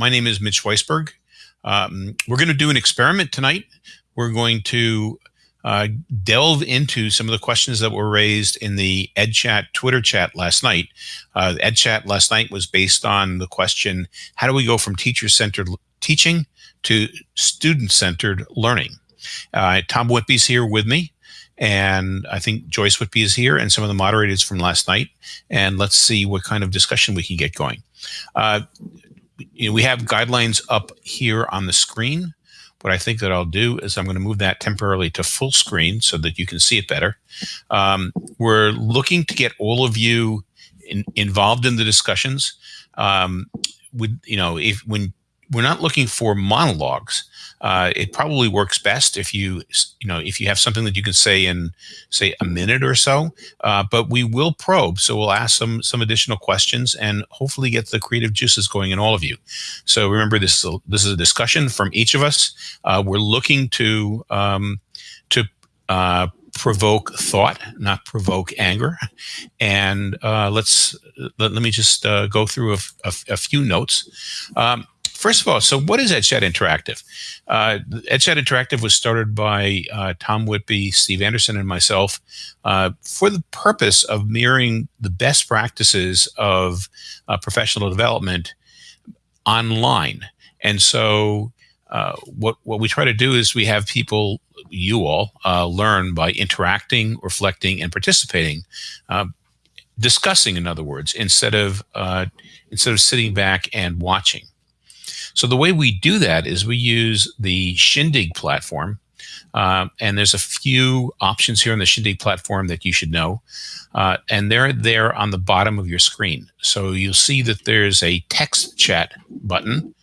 my name is Mitch Weisberg. Um, we're going to do an experiment tonight. We're going to uh, delve into some of the questions that were raised in the EdChat Twitter chat last night. Uh, EdChat last night was based on the question, how do we go from teacher-centered teaching to student-centered learning? Uh, Tom Whitby's here with me. And I think Joyce Whitby is here and some of the moderators from last night. And let's see what kind of discussion we can get going. Uh, you know, we have guidelines up here on the screen. What I think that I'll do is I'm going to move that temporarily to full screen so that you can see it better. Um, we're looking to get all of you in, involved in the discussions. Um, you know, if when we're not looking for monologues, uh, it probably works best if you you know if you have something that you can say in say a minute or so uh, but we will probe so we'll ask some some additional questions and hopefully get the creative juices going in all of you so remember this is a, this is a discussion from each of us uh, we're looking to um, to uh, provoke thought, not provoke anger. And uh, let's let, let, me just uh, go through a, a, a few notes. Um, First of all, so what is EdChat Interactive? Uh, Interactive was started by uh, Tom Whitby, Steve Anderson, and myself uh, for the purpose of mirroring the best practices of uh, professional development online. And so uh, what, what we try to do is we have people, you all, uh, learn by interacting, reflecting, and participating discussing in other words instead of uh, instead of sitting back and watching so the way we do that is we use the Shindig platform. Uh, and there's a few options here on the Shindig platform that you should know. Uh, and they're there on the bottom of your screen. So you'll see that there's a text chat button.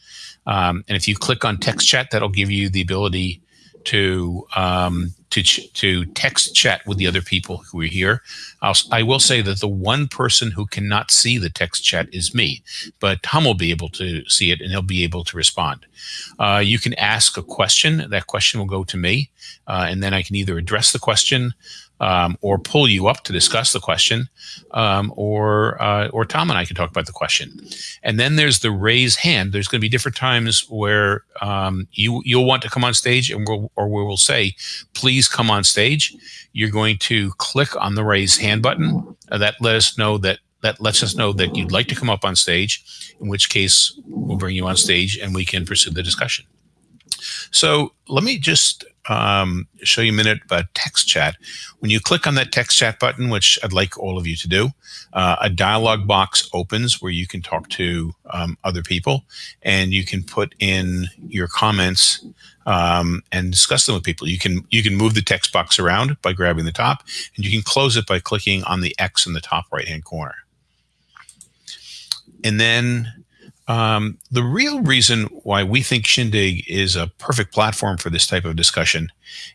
Um, and if you click on text chat, that'll give you the ability to um, to to text chat with the other people who are here. I'll, I will say that the one person who cannot see the text chat is me, but Tom will be able to see it and he'll be able to respond. Uh, you can ask a question. That question will go to me, uh, and then I can either address the question um, or pull you up to discuss the question, um, or uh, or Tom and I can talk about the question. And then there's the raise hand. There's going to be different times where um, you you'll want to come on stage, and we'll, or we will say, please come on stage. You're going to click on the raise hand button. Uh, that let us know that that lets us know that you'd like to come up on stage. In which case, we'll bring you on stage and we can pursue the discussion. So let me just um, show you a minute about text chat. When you click on that text chat button, which I'd like all of you to do, uh, a dialog box opens where you can talk to um, other people and you can put in your comments um, and discuss them with people. You can you can move the text box around by grabbing the top and you can close it by clicking on the X in the top right hand corner. And then um, the real reason why we think Shindig is a perfect platform for this type of discussion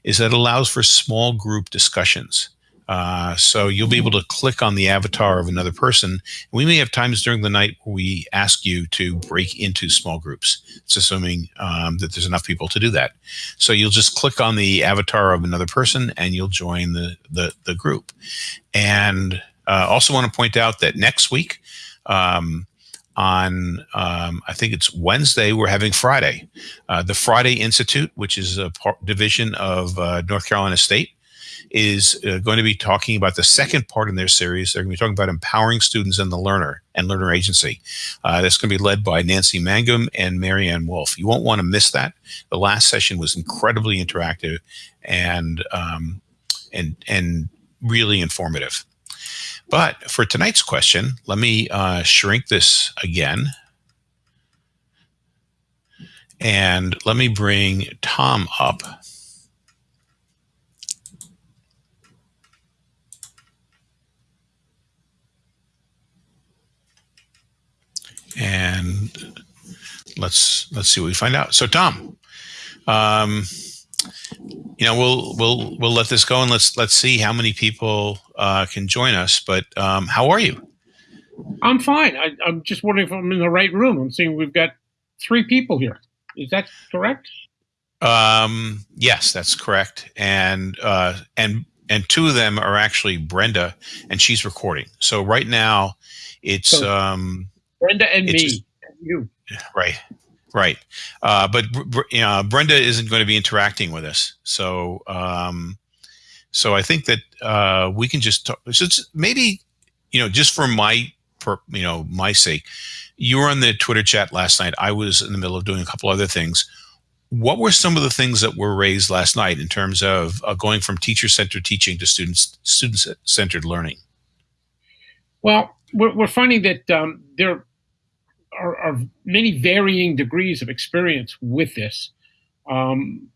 is that it allows for small group discussions. Uh, so you'll be able to click on the avatar of another person. We may have times during the night where we ask you to break into small groups. It's assuming um, that there's enough people to do that. So you'll just click on the avatar of another person and you'll join the, the, the group. And uh, also want to point out that next week, um, on um, I think it's Wednesday. We're having Friday, uh, the Friday Institute, which is a division of uh, North Carolina State, is uh, going to be talking about the second part in their series. They're going to be talking about empowering students and the learner and learner agency. Uh, that's going to be led by Nancy Mangum and Mary Ann Wolf. You won't want to miss that. The last session was incredibly interactive and um, and and really informative. But for tonight's question, let me uh, shrink this again. And let me bring Tom up. And let's let's see what we find out. So Tom, um, you know, we'll we'll we'll let this go and let's let's see how many people uh, can join us. But um, how are you? I'm fine. I, am just wondering if I'm in the right room. I'm seeing we've got three people here. Is that correct? Um, yes, that's correct. And uh, and and two of them are actually Brenda, and she's recording. So right now, it's so, um, Brenda and me. Just, and you. Right. Right, uh, but Brenda isn't going to be interacting with us, so um, so I think that uh, we can just talk. So maybe you know, just for my for you know my sake, you were on the Twitter chat last night. I was in the middle of doing a couple other things. What were some of the things that were raised last night in terms of uh, going from teacher-centered teaching to students student-centered learning? Well, we're, we're finding that um, there are, are, many varying degrees of experience with this, um,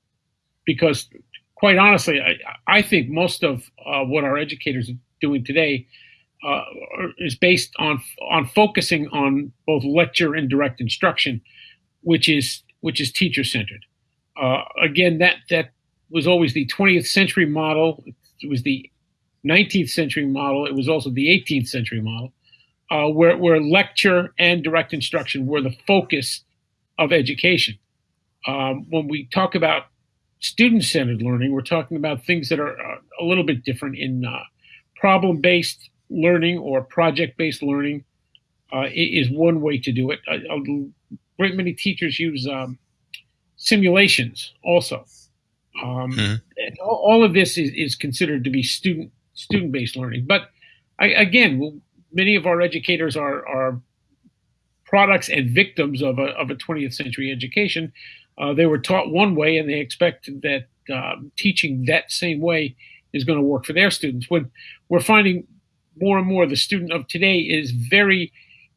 because quite honestly, I, I think most of uh, what our educators are doing today uh, is based on on focusing on both lecture and direct instruction, which is which is teacher centered. Uh, again, that that was always the 20th century model. It was the 19th century model. It was also the 18th century model, uh, where where lecture and direct instruction were the focus of education. Um, when we talk about student centered learning, we're talking about things that are uh, a little bit different in uh, problem based learning or project based learning uh, is one way to do it. A, a great many teachers use um, simulations also. Um, mm-hmm. all, all, of this is, is considered to be student student based learning. But I, again, many of our educators are, are products and victims of a, of a 20th century education. Uh, they were taught one way and they expect that uh, teaching that same way is going to work for their students. When we're finding more and more the student of today is very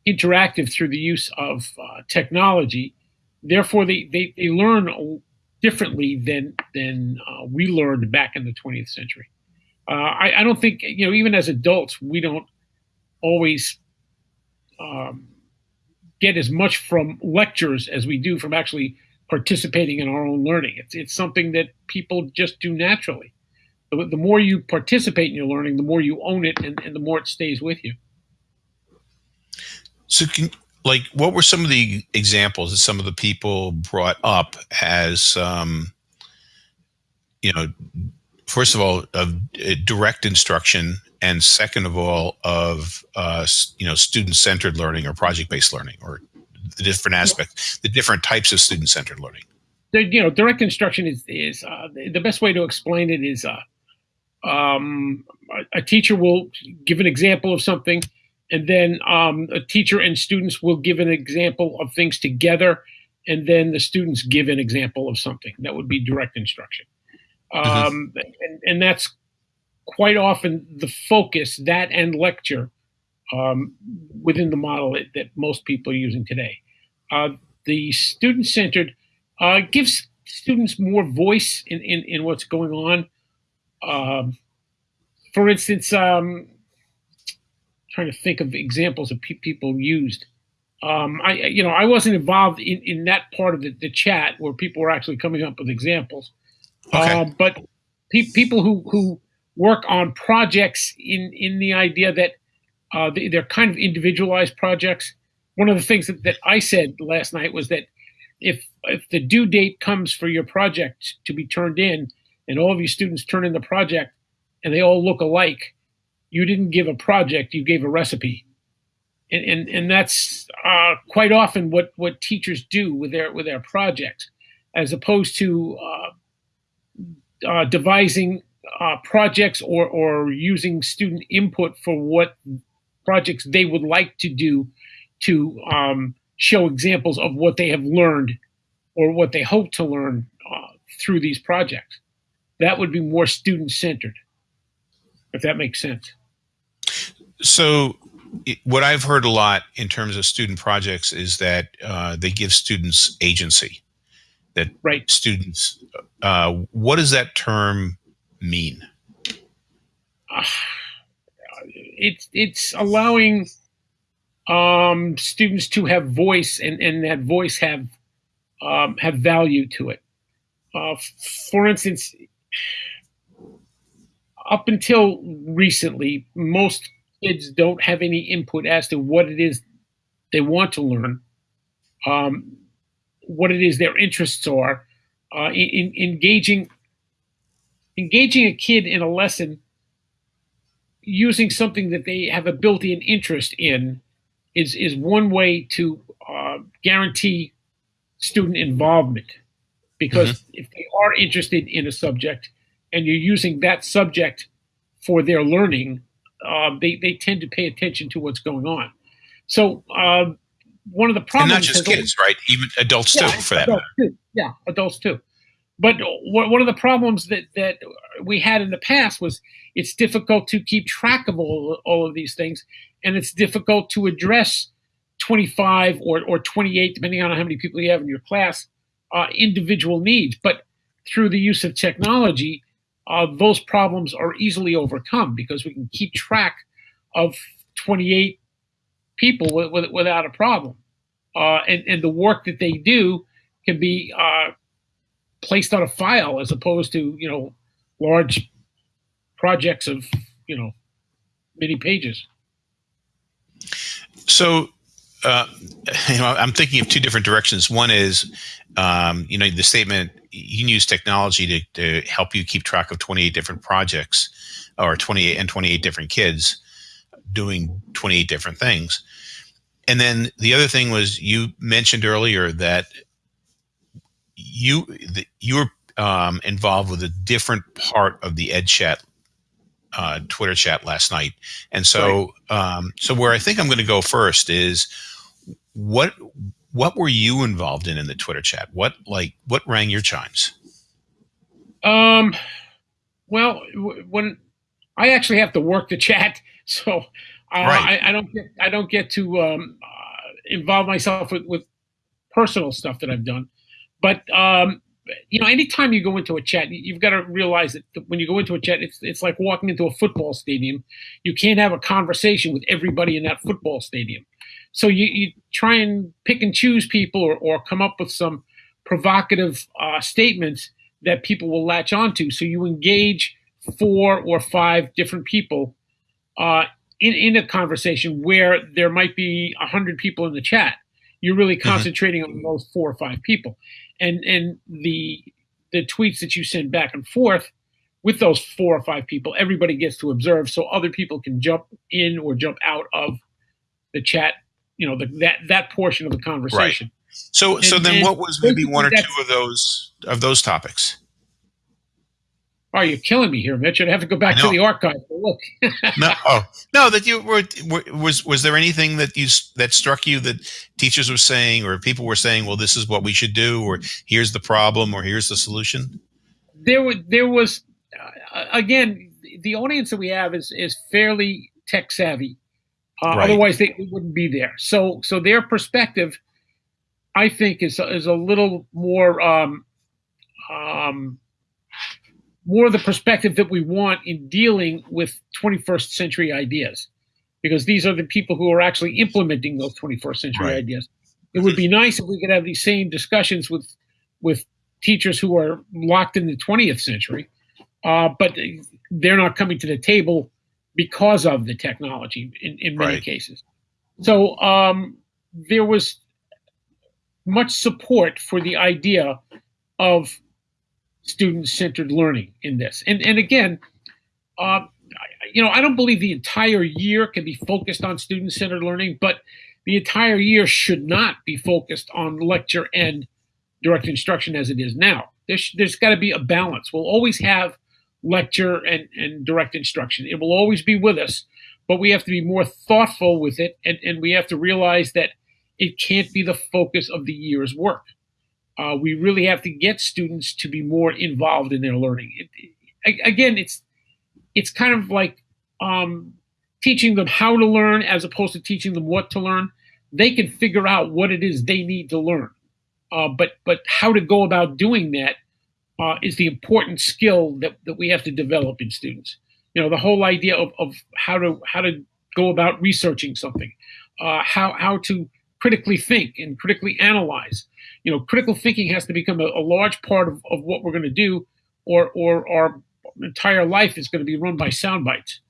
interactive through the use of uh, technology. Therefore, they, they, they learn differently than, than uh, we learned back in the 20th century. Uh, I, I, don't think, you know, even as adults, we don't always um, get as much from lectures as we do from actually participating in our own learning. It's, it's something that people just do naturally the, the more you participate in your learning, the more you own it, and, and the more it stays with you. So, can, like, what were some of the examples that some of the people brought up as, um, you know, first of all, of uh, direct instruction, and second of all, of uh, you know, student-centered learning or project-based learning, or the different aspects, the different types of student-centered learning. The, you know, direct instruction is is uh, the best way to explain it is uh, um, a, teacher will give an example of something, and then um, a teacher and students will give an example of things together, and then the students give an example of something. That would be direct instruction. Mm-hmm. Um, and, and, that's quite often the focus, that and lecture, um, within the model that, that, most people are using today. Uh, the student centered uh, gives students more voice in, in, in what's going on. Um, for instance, um, trying to think of examples of pe- people used. Um, I, you know, I wasn't involved in, in that part of the, the chat where people were actually coming up with examples. Okay. Uh, but pe- people who, who work on projects in, in the idea that uh, they, are kind of individualized projects. One of the things that, that I said last night was that if if the due date comes for your project to be turned in, and all of your students turn in the project and they all look alike, you didn't give a project, you gave a recipe. And, and, and that's uh, quite often what, what teachers do with their with their projects, as opposed to uh, uh, devising uh, projects or, or using student input for what projects they would like to do to um, show examples of what they have learned or what they hope to learn uh, through these projects that would be more student centered, if that makes sense. So, what I've heard a lot in terms of student projects is that uh, they give students agency. That right. students, uh, what does that term mean? Uh, it's it's allowing um, students to have voice and, and that voice have um, have value to it. Uh, for instance, up until recently, most kids don't have any input as to what it is they want to learn, um, what it is their interests are. Uh, in, in engaging engaging a kid in a lesson using something that they have a built-in interest in is is one way to uh, guarantee student involvement because mm-hmm. if they are interested in a subject and you're using that subject for their learning, uh, they they tend to pay attention to what's going on. So uh, one of the problems, and not just kids, right? Even adults yeah, too, for that matter. Too. Yeah, adults too. But one of the problems that that we had in the past was it's difficult to keep track of all all of these things, and it's difficult to address 25 or or 28, depending on how many people you have in your class, uh, individual needs. But through the use of technology, uh, those problems are easily overcome because we can keep track of 28 people with, with, without a problem. Uh, and, and the work that they do can be uh, placed on a file as opposed to, you know, large projects of, you know, many pages. So, uh, you know, I'm thinking of two different directions. One is, um, you know, the statement you can use technology to, to help you keep track of 28 different projects or 28 and 28 different kids doing 28 different things. And then the other thing was you mentioned earlier that you that you were um, involved with a different part of the EdChat uh, Twitter chat last night, and so right. um, so where I think I'm going to go first is what what were you involved in in the Twitter chat? What like what rang your chimes? Um, well, when I actually have to work the chat, so uh, right. I, I, don't get I don't get to um, uh, involve myself with, with personal stuff that I've done. But um, you know, anytime you go into a chat, you've got to realize that when you go into a chat, it's it's like walking into a football stadium. You can't have a conversation with everybody in that football stadium. So you, you try and pick and choose people or, or come up with some provocative uh, statements that people will latch onto. So you engage four or five different people uh, in, in a conversation where there might be a hundred people in the chat. You're really mm-hmm. concentrating mm-hmm. on those four or five people, and and the the tweets that you send back and forth with those four or five people, everybody gets to observe, so other people can jump in or jump out of the chat. You know, the, that that portion of the conversation. Right. So, and, so then, what was maybe one or two of those of those topics? Oh, you're killing me here, Mitch. I'd have to go back to the archive to look. no, oh, no. That you were, were, was was there anything that you that struck you that teachers were saying or people were saying? Well, this is what we should do, or here's the problem, or here's the solution. There was there was uh, again the audience that we have is is fairly tech savvy. Uh, right. Otherwise, they, they wouldn't be there. So so their perspective, I think, is is a little more. Um, um, more the perspective that we want in dealing with 21st century ideas, because these are the people who are actually implementing those 21st century right. ideas. It would be nice if we could have these same discussions with with teachers who are locked in the 20th century, uh, but they're not coming to the table because of the technology in, in many right. cases. So um, there was much support for the idea of student-centered learning in this. And and again, uh, you know, I don't believe the entire year can be focused on student-centered learning, but the entire year should not be focused on lecture and direct instruction as it is now. There's there's got to be a balance. We'll always have lecture and, and direct instruction. It will always be with us, but we have to be more thoughtful with it, and, and we have to realize that it can't be the focus of the year's work uh, we really have to get students to be more involved in their learning. It, it, again, it's it's kind of like um, teaching them how to learn as opposed to teaching them what to learn. They can figure out what it is they need to learn, uh, but but how to go about doing that uh, is the important skill that, that we have to develop in students. You know, the whole idea of, of how to how to go about researching something, uh, how how to critically think and critically analyze you know, critical thinking has to become a, a large part of, of what we're going to do, or or our entire life is going to be run by sound bites.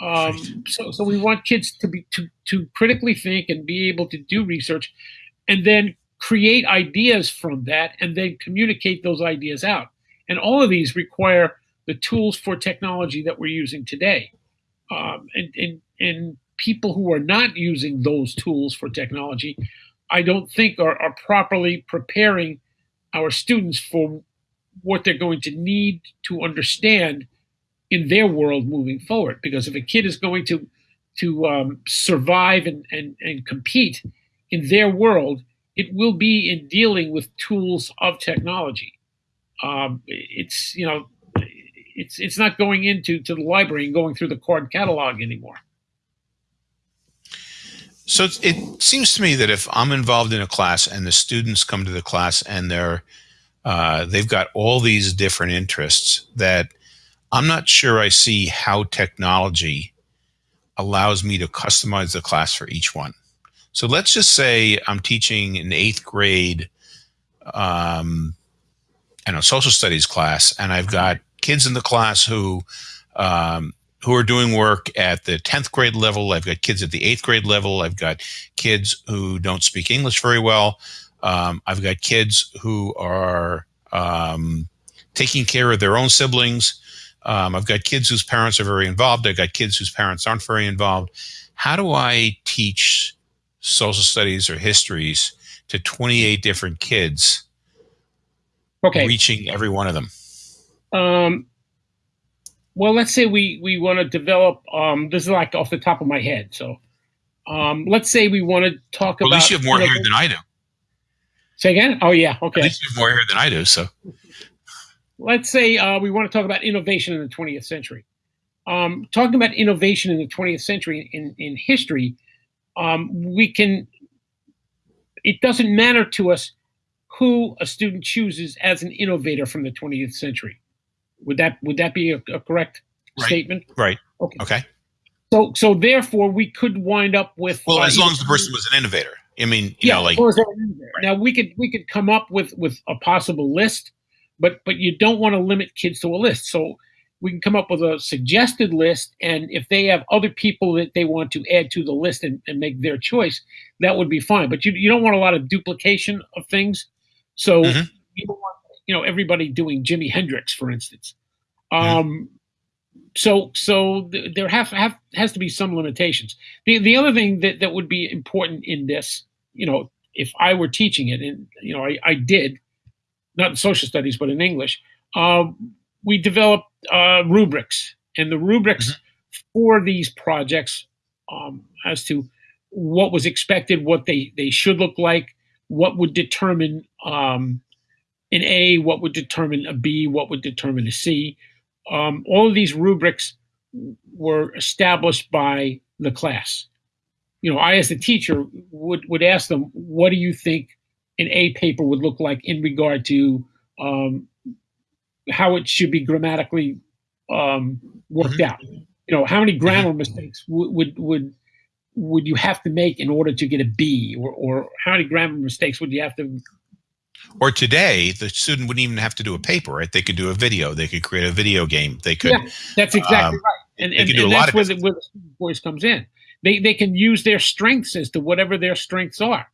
Um, so, so we want kids to be to to critically think and be able to do research, and then create ideas from that, and then communicate those ideas out. And all of these require the tools for technology that we're using today. Um, and, and and people who are not using those tools for technology I don't think are, are properly preparing our students for what they're going to need to understand in their world moving forward. Because if a kid is going to to um, survive and, and, and compete in their world, it will be in dealing with tools of technology. Um, it's you know, it's it's not going into to the library and going through the card catalog anymore. So it seems to me that if I'm involved in a class and the students come to the class and they're uh, they've got all these different interests that I'm not sure I see how technology allows me to customize the class for each one. So let's just say I'm teaching an eighth grade, um, I know, social studies class, and I've got kids in the class who um, who are doing work at the 10th grade level. I've got kids at the eighth grade level. I've got kids who don't speak English very well. Um, I've got kids who are um, taking care of their own siblings. Um, I've got kids whose parents are very involved. I've got kids whose parents aren't very involved. How do I teach social studies or histories to 28 different kids, okay. reaching every one of them? Um, well, let's say we, we want to develop, um, this is like off the top of my head. So um, let's say we want to talk well, about. At least you have more hair than I do. Say again? Oh, yeah. Okay. At least you have more hair than I do. So let's say uh, we want to talk about innovation in the 20th century. Um, talking about innovation in the 20th century in, in history, um, we can, it doesn't matter to us who a student chooses as an innovator from the 20th century. Would that would that be a, a correct right. statement? Right. Okay. Okay. So so therefore we could wind up with well, uh, as long as the person was an innovator. I mean, you yeah, know, like right. now we could we could come up with with a possible list, but but you don't want to limit kids to a list. So we can come up with a suggested list, and if they have other people that they want to add to the list and, and make their choice, that would be fine. But you you don't want a lot of duplication of things. So mm-hmm. you don't want you know everybody doing Jimi Hendrix, for instance. Um, so so th- there have, have has to be some limitations. The the other thing that that would be important in this, you know, if I were teaching it, and you know, I, I did, not in social studies, but in English, um, we developed uh, rubrics, and the rubrics mm-hmm. for these projects um, as to what was expected, what they they should look like, what would determine um, an A, what would determine a B, what would determine a C. Um, all of these rubrics were established by the class. You know, I as the teacher would would ask them, "What do you think an A paper would look like in regard to um, how it should be grammatically um, worked mm-hmm. out? You know, how many grammar mm-hmm. mistakes would, would would would you have to make in order to get a B, or, or how many grammar mistakes would you have to or today, the student wouldn't even have to do a paper, right? They could do a video. They could create a video game. They could. Yeah, that's exactly um, right. And, and, and that's where the, where the voice comes in. They they can use their strengths as to whatever their strengths are.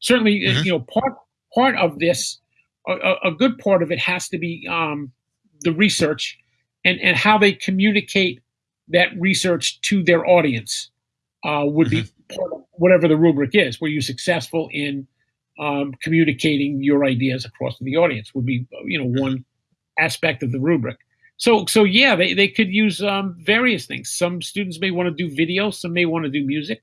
Certainly, uh, mm-hmm. you know, part part of this, a, a, good part of it has to be um, the research and and how they communicate that research to their audience. Uh, would mm-hmm. be part of whatever the rubric is. Were you successful in um, communicating your ideas across to the audience would be you know one aspect of the rubric so so yeah they, they could use um, various things some students may want to do video some may want to do music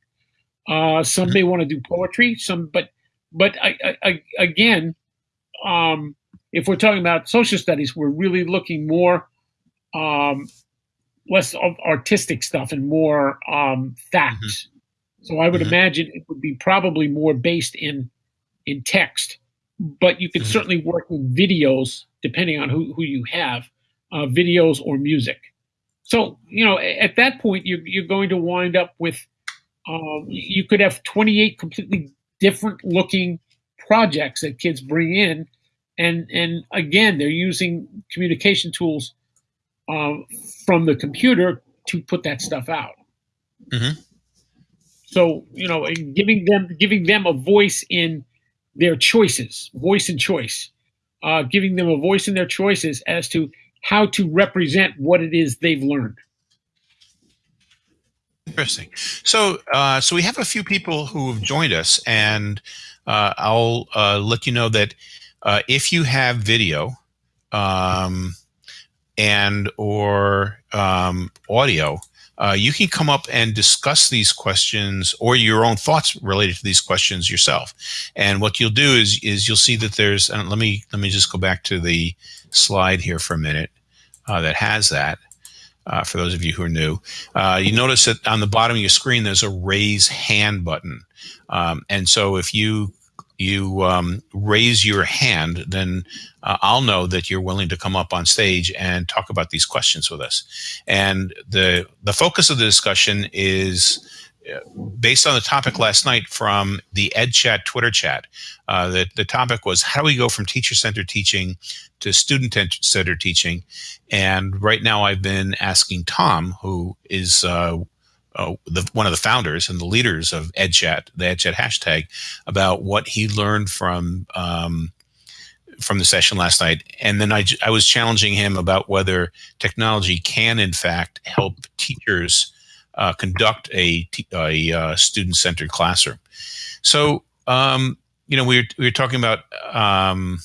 uh, some may want to do poetry some but but I, I, again um, if we're talking about social studies we're really looking more um, less of artistic stuff and more um, facts mm-hmm. so i would mm-hmm. imagine it would be probably more based in in text, but you can mm-hmm. certainly work with videos depending on who, who you have, uh, videos or music. So, you know, at that point, you're, you're going to wind up with, um, you could have 28 completely different looking projects that kids bring in. And, and again, they're using communication tools uh, from the computer to put that stuff out. Mm-hmm. So, you know, giving them, giving them a voice in their choices, voice and choice, uh, giving them a voice in their choices as to how to represent what it is they've learned. Interesting. So, uh, so we have a few people who have joined us, and uh, I'll uh, let you know that uh, if you have video um, and or um, audio, uh, you can come up and discuss these questions or your own thoughts related to these questions yourself. And what you'll do is is you'll see that there's. let me let me just go back to the slide here for a minute uh, that has that uh, for those of you who are new. Uh, you notice that on the bottom of your screen, there's a raise hand button. Um, and so if you you um, raise your hand, then uh, I'll know that you're willing to come up on stage and talk about these questions with us. And the the focus of the discussion is based on the topic last night from the EdChat Twitter chat. Uh, the, the topic was how do we go from teacher-centered teaching to student-centered teaching? And right now I've been asking Tom, who is uh, uh, the, one of the founders and the leaders of EdChat, the EdChat hashtag, about what he learned from um, from the session last night. And then I, I was challenging him about whether technology can, in fact, help teachers uh, conduct a, a uh, student-centered classroom. So, um, you know, we were, we were talking about, um,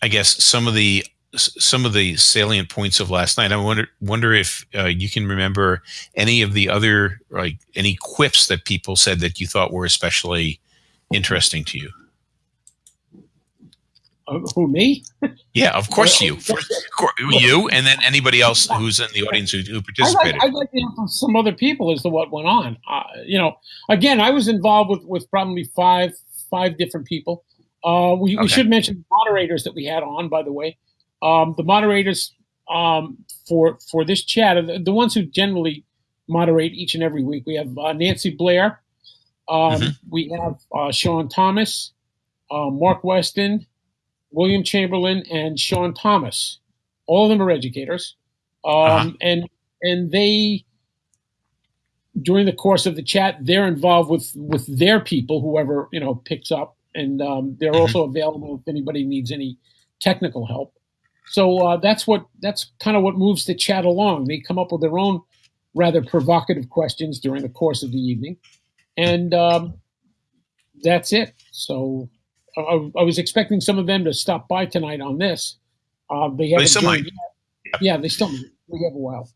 I guess, some of the some of the salient points of last night. I wonder wonder if uh, you can remember any of the other like any quips that people said that you thought were especially interesting to you. Uh, who me? Yeah, of course you. First, you, and then anybody else who's in the audience who, who participated. I'd like, I'd like, to hear from some other people as to what went on. Uh, you know, again, I was involved with with probably five five different people. Uh, we, okay. we, should mention moderators that we had on, by the way. Um, the moderators um, for for this chat are the, the, ones who generally moderate each and every week. We have uh, Nancy Blair. Um, mm-hmm. We have uh, Sean Thomas, uh, Mark Weston, William Chamberlain, and Sean Thomas. All of them are educators, um, uh-huh. and and they during the course of the chat they're involved with with their people, whoever you know picks up, and um, they're mm-hmm. also available if anybody needs any technical help. So uh, that's what that's kind of what moves the chat along. They come up with their own rather provocative questions during the course of the evening, and um, that's it. So I, I, was expecting some of them to stop by tonight on this. Uh, they haven't. They still might. Yeah, they still We have a while.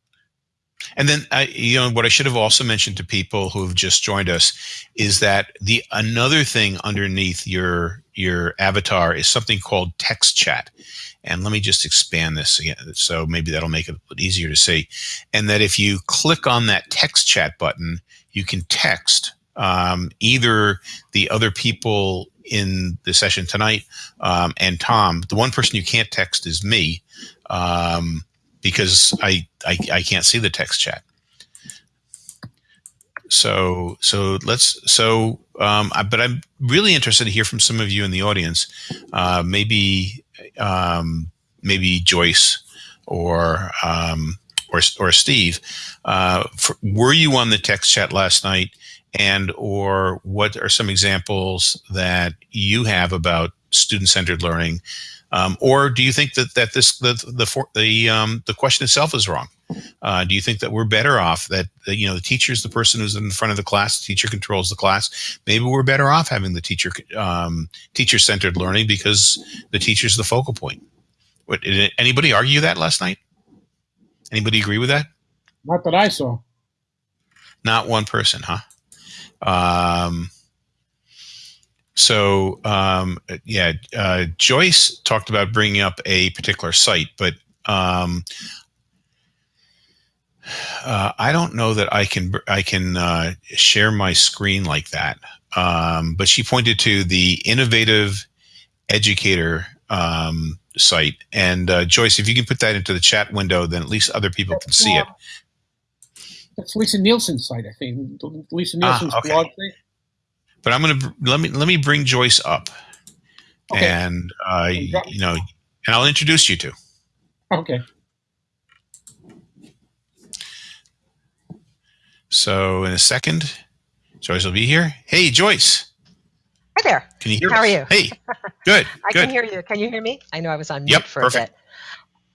And then, uh, you know, what I should have also mentioned to people who have just joined us is that the another thing underneath your your avatar is something called text chat. And let me just expand this again, so maybe that'll make it a little easier to see. And that if you click on that text chat button, you can text um, either the other people in the session tonight um, and Tom. The one person you can't text is me um, because I, I, I can't see the text chat. So so let's so um, I, but I'm really interested to hear from some of you in the audience. Uh, maybe um, maybe Joyce or um, or or Steve. Uh, for, were you on the text chat last night? and or what are some examples that you have about student-centered learning um, or do you think that that this the the the um, the question itself is wrong uh, do you think that we're better off that, that you know the teacher is the person who's in front of the class the teacher controls the class. Maybe we're better off having the teacher um, teacher-centered learning because the teacher's the focal point. What, did anybody argue that last night? Anybody agree with that? Not that i saw. Not one person huh? Um, so um, yeah, uh, Joyce talked about bringing up a particular site, but um, uh, I don't know that I can I can uh, share my screen like that. Um, but she pointed to the innovative educator um, site, and uh, Joyce, if you can put that into the chat window, then at least other people can see it. That's Lisa Nielsen's site, I think. Lisa ah, Nielsen's ah, okay. blog thing. But I'm gonna let me let me bring Joyce up, okay. and uh, you know, and I'll introduce you to. Okay. So in a second, Joyce will be here. Hey, Joyce. Hi there. Can you hear? How us? are you? Hey, good. I good. can hear you. Can you hear me? I know I was on mute yep, for perfect. a bit.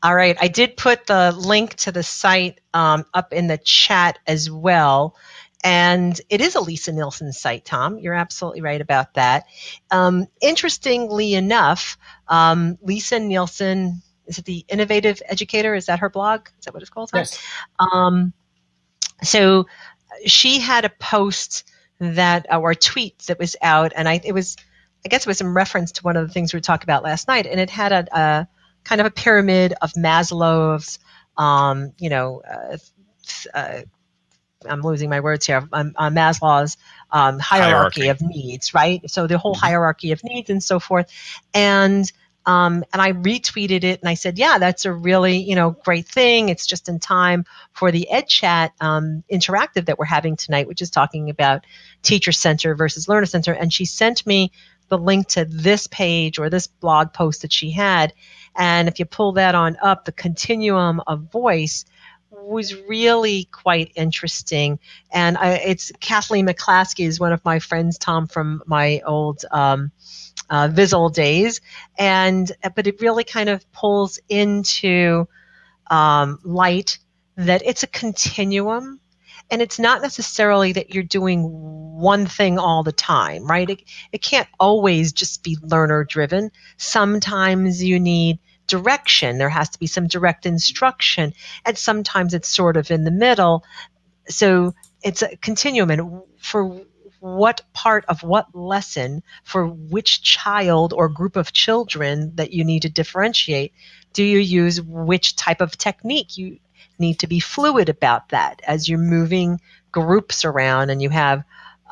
All right. I did put the link to the site um, up in the chat as well. And it is a Lisa Nielsen site, Tom. You're absolutely right about that. Um, interestingly enough, um, Lisa Nielsen, is it the Innovative Educator? Is that her blog? Is that what it's called? Tom? Yes. Um, so she had a post that, or a tweet that was out, and I, it was, I guess it was in reference to one of the things we were talking about last night, and it had a, a kind of a pyramid of Maslow's, um, you know, uh, uh, I'm losing my words here, um, uh, Maslow's um, hierarchy, hierarchy, of needs, right? So the whole mm-hmm. hierarchy of needs and so forth. And um, and I retweeted it and I said, yeah, that's a really, you know, great thing. It's just in time for the Ed Chat um, interactive that we're having tonight, which is talking about teacher center versus learner center. And she sent me the link to this page or this blog post that she had. And if you pull that on up, the continuum of voice was really quite interesting. And I, it's Kathleen McClaskey is one of my friends, Tom, from my old um, uh, Vizzle days. And but it really kind of pulls into um, light that it's a continuum and it's not necessarily that you're doing one thing all the time right? It, it can't always just be learner driven sometimes you need direction. There has to be some direct instruction and sometimes it's sort of in the middle. So it's a continuum and for what part of what lesson for which child or group of children that you need to differentiate do you use which type of technique you need to be fluid about that as you're moving groups around and you have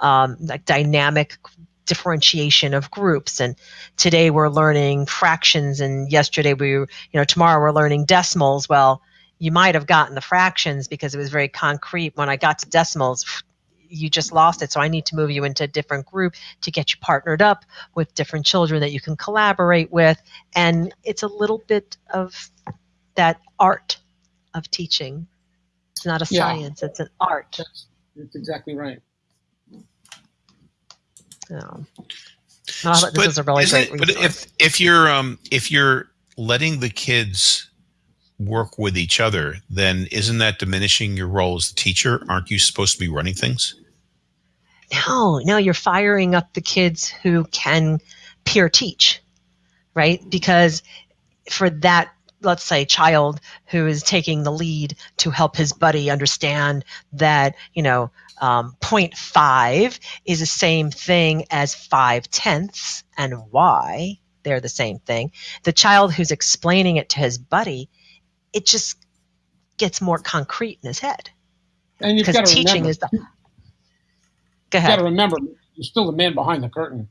um, like dynamic differentiation of groups? And today we're learning fractions and yesterday we you know tomorrow we're learning decimals. Well you might have gotten the fractions because it was very concrete. When i got to decimals you just lost it so i need to move you into a different group to get you partnered up with different children that you can collaborate with and it's a little bit of that art of teaching. It's not a yeah. science, it's an art. That's, that's exactly right. No. No, this but is a really great it, But if if you're um if you're letting the kids work with each other, then isn't that diminishing your role as the teacher? Aren't you supposed to be running things? No, no, you're firing up the kids who can peer teach, right? Because for that let's say child who is taking the lead to help his buddy understand that you know um, 0.5 is the same thing as 5 tenths and why they're the same thing the child who's explaining it to his buddy it just gets more concrete in his head and you've got to teaching remember, is the go ahead you got to remember you're still the man behind the curtain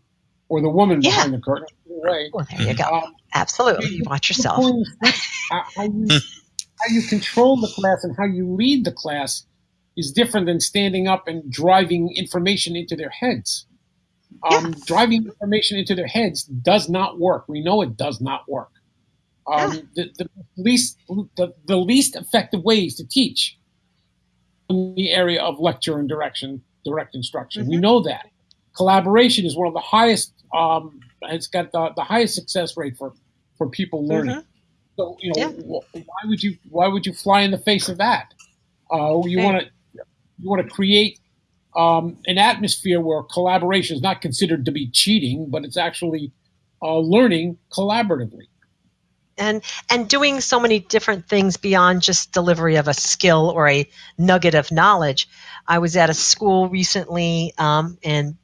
or the woman yeah. behind the curtain way. Well, there you go. Um, Absolutely. You watch yourself. how, you, how you control the class and how you lead the class is different than standing up and driving information into their heads. Um, yeah. Driving information into their heads does not work. We know it does not work. Um, yeah. the, the, least the, the least effective ways to teach in the area of lecture and direction, direct instruction. Mm-hmm. We know that collaboration is one of the highest um, it's got the, the highest success rate for for people learning. Mm-hmm. So you know, yeah. why would you why would you fly in the face of that? Uh, you want to you want to create um, an atmosphere where collaboration is not considered to be cheating, but it's actually uh, learning collaboratively. And and doing so many different things beyond just delivery of a skill or a nugget of knowledge. I was at a school recently um, in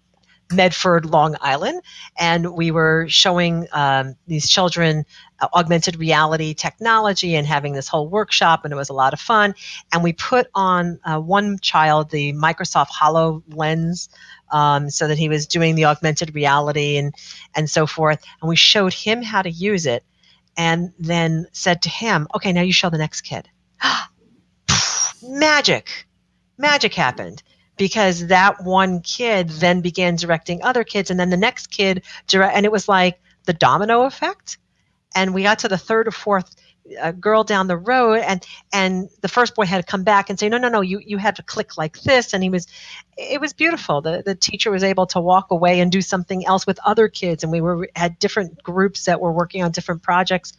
Medford, Long Island, and we were showing um, these children uh, augmented reality technology and having this whole workshop, and it was a lot of fun. And we put on uh, one child the Microsoft HoloLens. Um, so that he was doing the augmented reality and and so forth, and we showed him how to use it, and then said to him, "Okay, now you show the next kid." Magic, magic happened because that one kid then began directing other kids and then the next kid direct and it was like the domino effect and we got to the third or fourth uh, girl down the road and and the first boy had to come back and say no no no you you had to click like this and he was it was beautiful the the teacher was able to walk away and do something else with other kids and we were had different groups that were working on different projects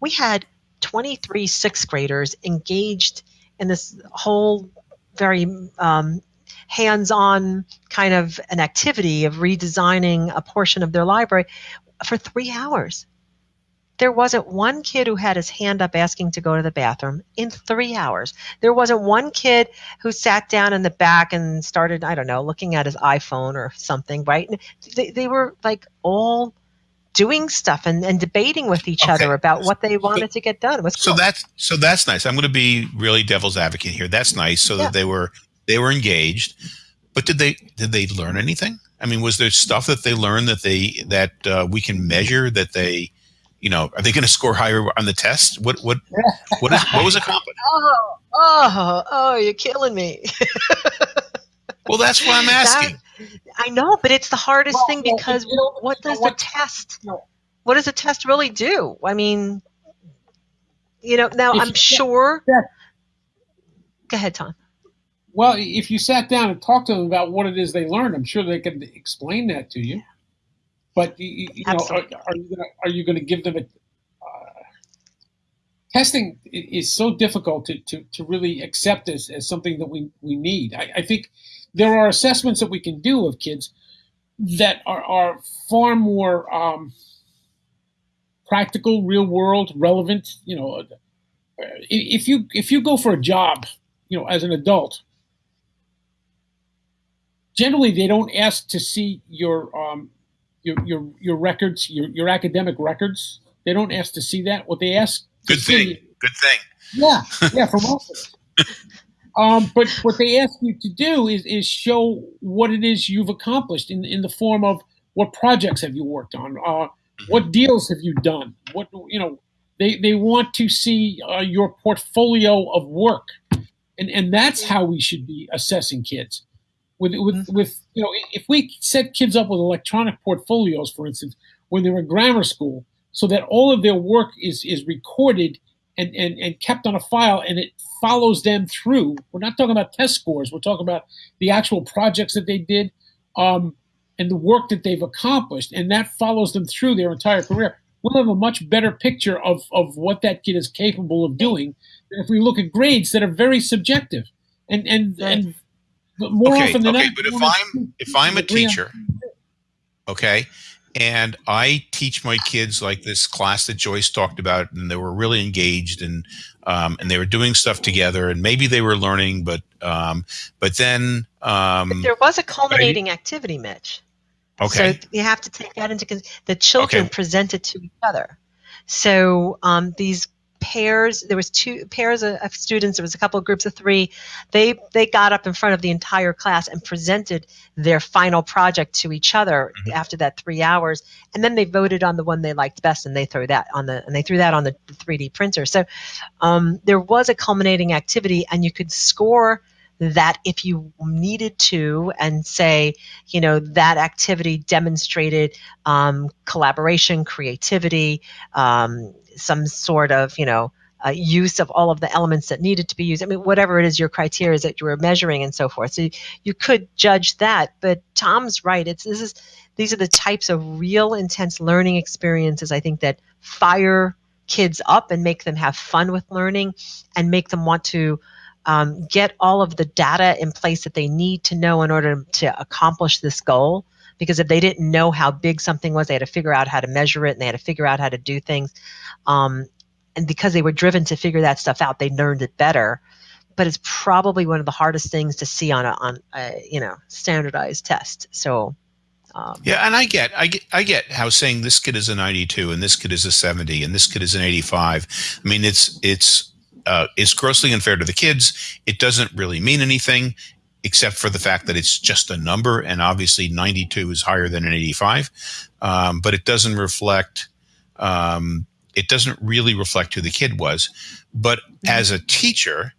we had 23 sixth graders engaged in this whole very um, hands-on kind of an activity of redesigning a portion of their library for three hours. There wasn't one kid who had his hand up asking to go to the bathroom in three hours. There wasn't one kid who sat down in the back and started, I don't know, looking at his iPhone or something, right? They, they were like all doing stuff and, and debating with each okay. other about what they wanted so, to get done. It was cool. So that's so that's nice. I'm going to be really devil's advocate here. That's nice. So yeah. that they were they were engaged, but did they did they learn anything? I mean, was there stuff that they learned that they that uh, we can measure that they, you know, are they going to score higher on the test? What what what is what was accomplished? Oh oh oh! You're killing me. well, that's why I'm asking. That, I know, but it's the hardest well, thing because you know, what does what, the test? What does the test really do? I mean, you know, now I'm sure. Yeah. Go ahead, Tom. Well, if you sat down and talked to them about what it is they learned, I'm sure they could explain that to you. But you, you know, are, are, you gonna are you going to give them a uh, testing is so difficult to, to, to really accept as, as something that we, we need. I, I think there are assessments that we can do of kids that are, are far more um, practical, real world, relevant. You know, if you if you go for a job, you know, as an adult, generally they don't ask to see your um, your your your records, your your academic records. They don't ask to see that. What they ask. Good thing. See, Good thing. Yeah, yeah, for most of us. Um, but what they ask you to do is, is show what it is you've accomplished in, in the form of what projects have you worked on, uh, mm-hmm. what deals have you done, what you know. They they want to see uh, your portfolio of work, and and that's how we should be assessing kids. With with mm-hmm. with you know, if we set kids up with electronic portfolios, for instance, when they're in grammar school, so that all of their work is is recorded and, and, and kept on a file and it follows them through. We're not talking about test scores. We're talking about the actual projects that they did um, and the work that they've accomplished. And that follows them through their entire career. We'll have a much better picture of, of what that kid is capable of doing than if we look at grades that are very subjective. And and, and more okay, often than okay, not, but if I'm if I'm a teacher, okay, and I teach my kids like this class that Joyce talked about, and they were really engaged and um, and they were doing stuff together, and maybe they were learning, but um, but then um, but there was a culminating I, activity, Mitch. Okay, so you have to take that into consideration. The children okay. presented to each other, so um, these pairs there was two pairs of, of, students there was a couple of groups of three. They they got up in front of the entire class and presented their final project to each other mm-hmm. after that three hours. And then they voted on the one they liked best and they threw that on the and they threw that on the 3d printer. So um, there was a culminating activity and you could score that if you needed to and say you know that activity demonstrated um, collaboration creativity um, some sort of, you know, uh, use of all of the elements that needed to be used. I mean, whatever it is your criteria is that you were measuring and so forth. So you, you could judge that. But Tom's right. It's this is these are the types of real intense learning experiences I think that fire kids up and make them have fun with learning and make them want to um, get all of the data in place that they need to know in order to accomplish this goal because if they didn't know how big something was, they had to figure out how to measure it and they had to figure out how to do things. Um, and because they were driven to figure that stuff out, they learned it better. But it's probably one of the hardest things to see on a on a you know standardized test. So um, yeah, and I get, I get, I get how saying this kid is a 92 and this kid is a 70 and this kid is an 85. I mean, it's it's uh, it's grossly unfair to the kids. It doesn't really mean anything except for the fact that it's just a number, and obviously 92 is higher than an 85, um, but it doesn't reflect. Um, it doesn't really reflect who the kid was. But mm-hmm. as a teacher,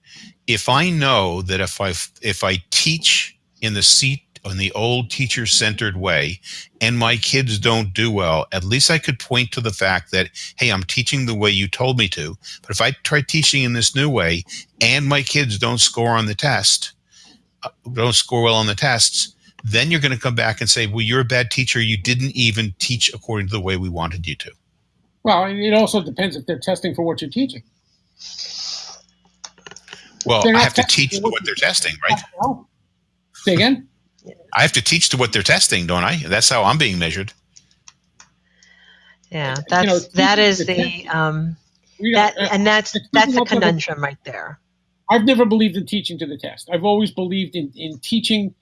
if I know that if I if I teach in the seat in the old teacher centered way and my kids don't do well, at least I could point to the fact that, hey, I'm teaching the way you told me to. But if I try teaching in this new way and my kids don't score on the test, uh, don't score well on the tests, then you're going to come back and say, well, you're a bad teacher. You didn't even teach according to the way we wanted you to. Well, it also depends if they're testing for what you're teaching. Well, I have to teach what they're testing, right? Say again. I have to teach to what they're testing, don't I? That's how I'm being measured. Yeah, that's you know, that is the um, that uh, and that's that's a conundrum right there. I've never believed in teaching to the test. I've always believed in, in teaching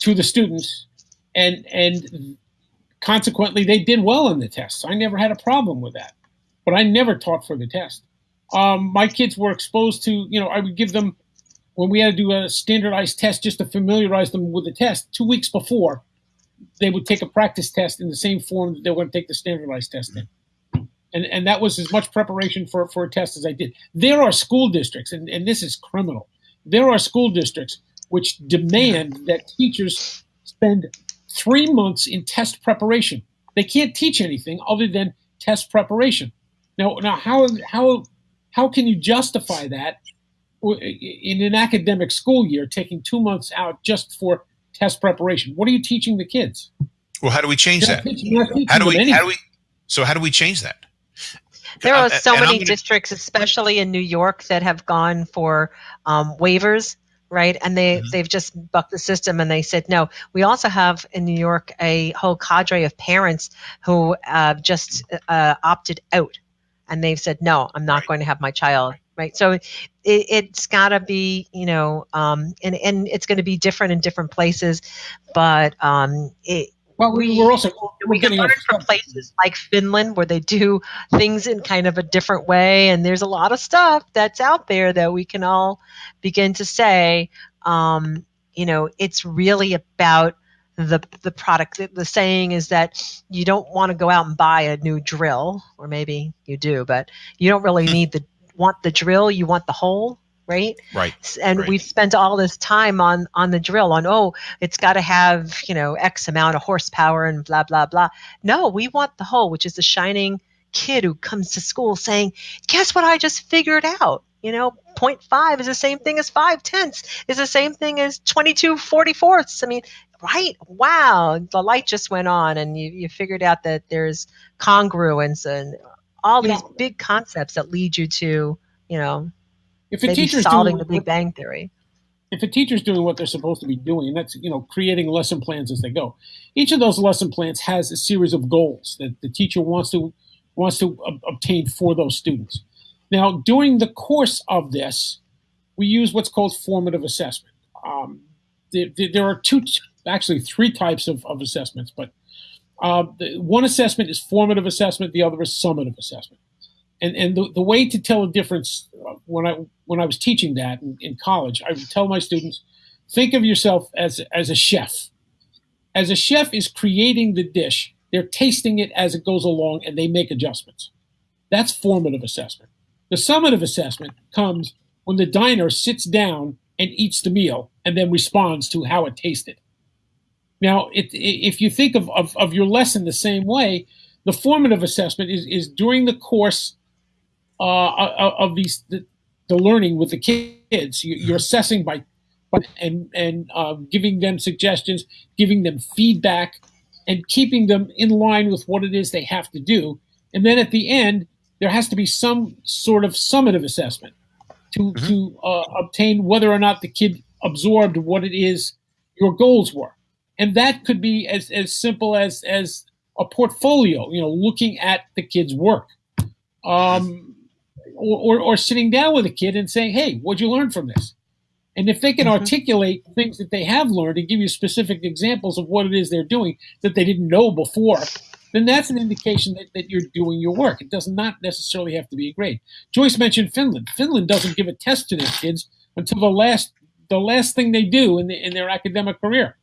to the students, and and consequently they did well in the tests. I never had a problem with that, but I never taught for the test. Um, my kids were exposed to, you know, I would give them when we had to do a standardized test just to familiarize them with the test two weeks before they would take a practice test in the same form that they were going to take the standardized test in. And, and that was as much preparation for, for a test as I did. There are school districts, and, and this is criminal. There are school districts which demand that teachers spend three months in test preparation. They can't teach anything other than test preparation. Now, now how, how, how can you justify that in an academic school year, taking two months out just for test preparation. What are you teaching the kids? Well, how do we change that? how do we? How do we? So how do we change that? There are so many gonna, districts, especially in New York, that have gone for um, waivers, right? And they mm-hmm. they've just bucked the system, and they said no. We also have in New York a whole cadre of parents who uh, just uh, opted out, and they've said no, I'm not right. going to have my child right? So it, has got to be, you know, um, and and it's going to be different in different places, but um, it. Well, we, we're also we're we can learn from places like Finland where they do things in kind of a different way, and there's a lot of stuff that's out there that we can all begin to say, um, you know, it's really about the the product. The, the saying is that you don't want to go out and buy a new drill, or maybe you do, but you don't really hmm. need the want the drill, you want the hole, right? Right. And right. we've spent all this time on on the drill on oh, it's got to have, you know, x amount of horsepower and blah blah blah. No, we want the hole, which is the shining kid who comes to school saying, "Guess what I just figured out?" You know, 0.5 is the same thing as 5 tenths, is the same thing as 22 44ths. I mean, right? Wow, the light just went on and you, you figured out that there's congruence and all these know, big concepts that lead you to, you know, if a teacher's solving doing, the Big Bang Theory. If a teacher's doing what they're supposed to be doing, and that's you know creating lesson plans as they go, each of those lesson plans has a series of goals that the teacher wants to wants to ob- obtain for those students. Now, during the course of this, we use what's called formative assessment. Um, there, there, are two, actually three types of, of assessments, but uh, the, one assessment is formative assessment, the other is summative assessment. And, and the, the way to tell a difference uh, when I when I was teaching that in, in college, I would tell my students, think of yourself as as a chef. As a chef is creating the dish, they're tasting it as it goes along, and they make adjustments. That's formative assessment. The summative assessment comes when the diner sits down and eats the meal and then responds to how it tasted. Now, it, if you think of, of, of, your lesson the same way, the formative assessment is, is during the course uh, of these the, the, learning with the kids. You, are assessing by, by and and uh, giving them suggestions, giving them feedback, and keeping them in line with what it is they have to do. And then at the end, there has to be some sort of summative assessment to mm-hmm. to uh, obtain whether or not the kid absorbed what it is your goals were and that could be as, as simple as as a portfolio you know looking at the kid's work. Um, or, or, or, sitting down with a kid and saying hey what'd you learn from this? And if they can mm-hmm. articulate things that they have learned and give you specific examples of what it is they're doing that they didn't know before then that's an indication that, that you're doing your work. It does not necessarily have to be a grade joyce mentioned finland. Finland doesn't give a test to their kids until the last the last thing they do in, the, in their academic career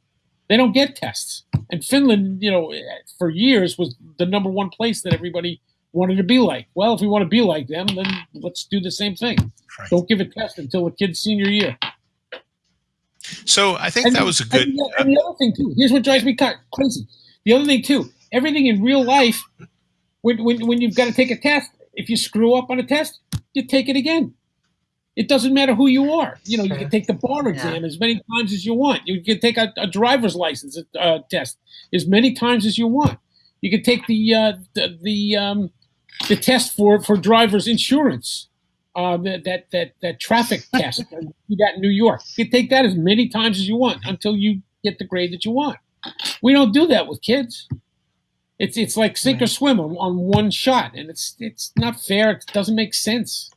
they don't get tests. And Finland, you know, for years was the number one place that everybody wanted to be like. Well, if we want to be like them, then let's do the same thing. Right. Don't give a test until the kid's senior year. So I think and that was a good. And the, and the, other thing too. Here's what drives me crazy. The other thing too. Everything in real life, when when, when you've got to take a test, if you screw up on a test, you take it again. It doesn't matter who you are. You know, you can take the bar exam yeah. as many times as you want. You can take a, a driver's license uh, test as many times as you want. You can take the uh, the, the um, the test for for drivers insurance, uh, that that that that traffic test you got in New York. You can take that as many times as you want until you get the grade that you want. We don't do that with kids. It's it's like sink right. or swim on, on one shot, and it's it's not fair. It doesn't make sense.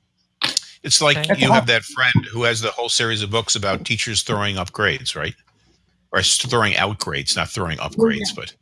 It's like That's you have that friend who has the whole series of books about teachers throwing up grades, right? Or throwing out grades, not throwing up grades, but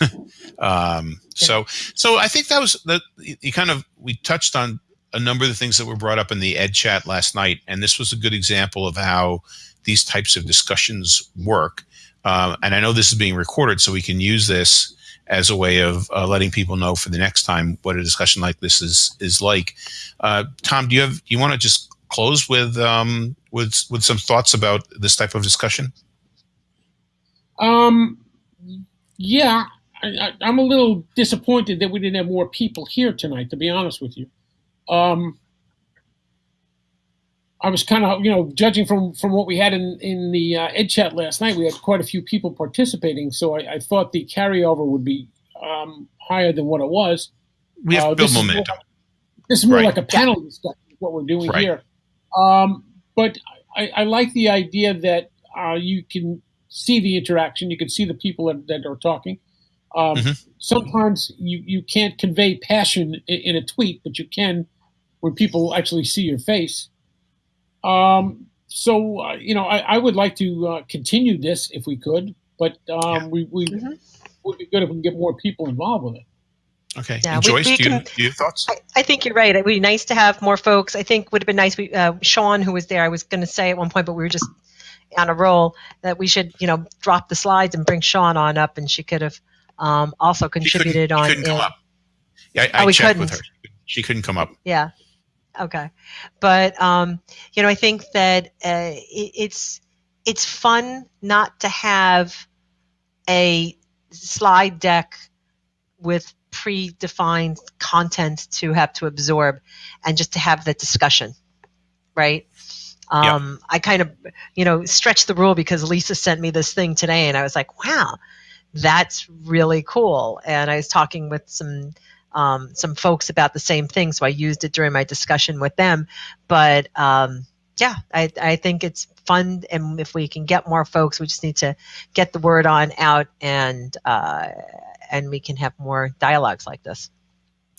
um, so so I think that was the you kind of we touched on a number of the things that were brought up in the ed chat last night, and this was a good example of how these types of discussions work. Uh, and I know this is being recorded, so we can use this as a way of uh, letting people know for the next time what a discussion like this is is like. Uh, Tom, do you have you want to just close with um, with with some thoughts about this type of discussion? Um, yeah, I, am a little disappointed that we didn't have more people here tonight. To be honest with you, um, I was kind of, you know, judging from from what we had in in the uh, Ed chat last night, we had quite a few people participating. So I, I thought the carryover would be um, higher than what it was. We have uh, build momentum. Is more, this is more right. like a panel discussion. What we're doing right. here, um, but I, I, like the idea that uh, you can see the interaction. You can see the people that, that are talking. Um, mm-hmm. Sometimes you, you can't convey passion in, in, a tweet, but you can when people actually see your face. Um, so uh, you know, I, I, would like to uh, continue this if we could, but um, yeah. we, we mm-hmm. would be good if we can get more people involved with it. Okay, yeah, Joyce, we, we do, you, do, you, have thoughts? I, I, think you're right. It would be nice to have more folks. I think would have been nice. We, uh, Sean, who was there, I was going to say at one point, but we were just on a roll that we should, you know, drop the slides and bring Sean on up, and she could have um, also contributed on. Couldn't come up. Yeah, I, I oh, checked couldn't. with her. She couldn't come up. Yeah, Okay, but um, you know, I think that uh, it, it's it's fun not to have a slide deck with predefined content to have to absorb, and just to have the discussion, right? Um, yep. I kind of, you know, stretched the rule because Lisa sent me this thing today, and I was like, wow, that's really cool. And I was talking with some um, some folks about the same thing, so I used it during my discussion with them. But um, yeah, I, I think it's fun, and if we can get more folks, we just need to get the word on out, and uh, and we can have more dialogues like this.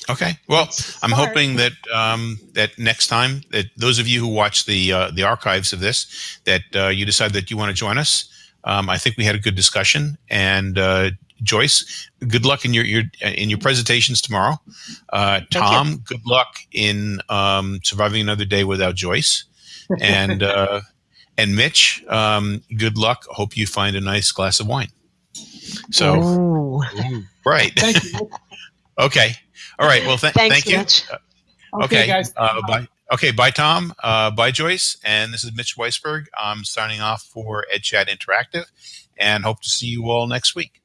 Okay. Well, I'm hoping that um, that next time that those of you who watch the uh, the archives of this, that uh, you decide that you want to join us. Um, I think we had a good discussion, and uh, Joyce, good luck in your, your in your presentations tomorrow. Uh, Tom, good luck in um, surviving another day without Joyce, and uh, and Mitch, um, good luck. Hope you find a nice glass of wine. So, Ooh. right. okay. All right. Well, th- Thanks, thank you. Uh, okay, okay, guys. Uh, bye. Okay, bye, Tom. Uh, bye, Joyce. And this is Mitch Weisberg. I'm signing off for EdChat Interactive and hope to see you all next week.